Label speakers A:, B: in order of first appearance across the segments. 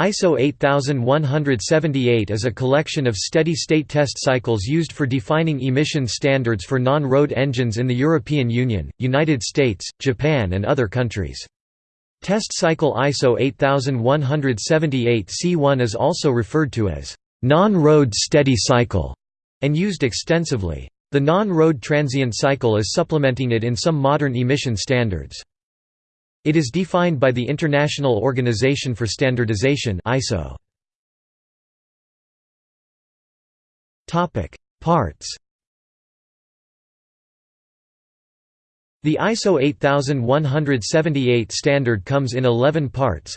A: ISO 8178 is a collection of steady-state test cycles used for defining emission standards for non-road engines in the European Union, United States, Japan and other countries. Test cycle ISO 8178 C1 is also referred to as non-road steady cycle and used extensively. The non-road transient cycle is supplementing it in some modern emission standards. It is defined by the International Organization for Standardization ISO. Topic: Parts. The ISO 8178 standard comes in 11 parts.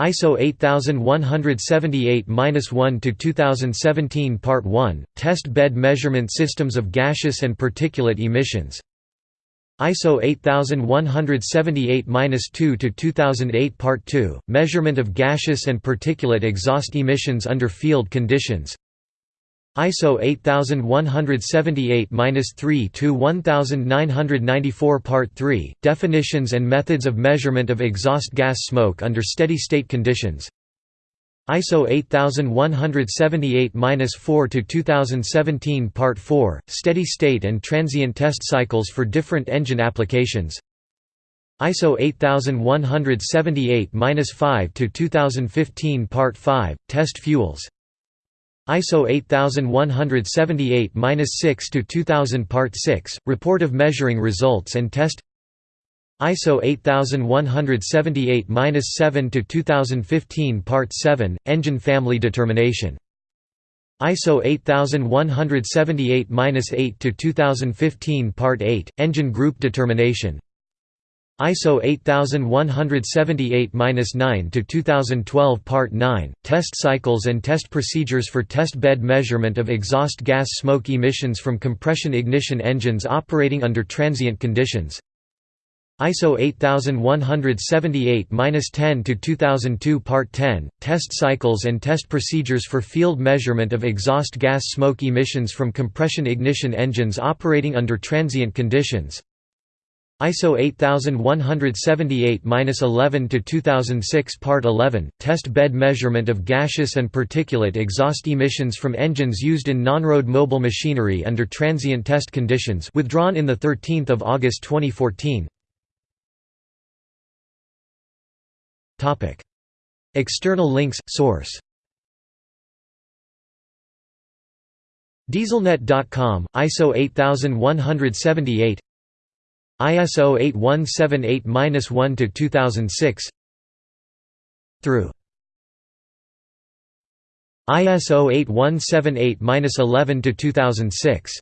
A: ISO 8178-1 to 2017 Part 1 Test bed measurement systems of gaseous and particulate emissions ISO 8178-2 to 2008 Part 2, Measurement of gaseous and particulate exhaust emissions under field conditions. ISO 8178-3 to 1994 Part 3, Definitions and methods of measurement of exhaust gas smoke under steady-state conditions ISO 8178-4 to 2017 Part 4 Steady state and transient test cycles for different engine applications. ISO 8178-5 to 2015 Part 5 Test fuels. ISO 8178-6 to 2000 Part 6 Report of measuring results and test ISO 8178-7 to 2015 Part 7 Engine family determination. ISO 8178-8 to 2015 Part 8 Engine group determination. ISO 8178-9 to 2012 Part 9 Test cycles and test procedures for test bed measurement of exhaust gas smoke emissions from compression ignition engines operating under transient conditions ISO 8178-10 to 2002 Part 10 Test cycles and test procedures for field measurement of exhaust gas smoke emissions from compression ignition engines operating under transient conditions. ISO 8178-11 to 2006 Part 11 Test bed measurement of gaseous and particulate exhaust emissions from engines used in non-road mobile machinery under transient test conditions withdrawn in the 13th of August 2014 External links Source. Dieselnet.com, ISO 8178 ISO 8178-1 to 2006 through. ISO 8178-11 to 2006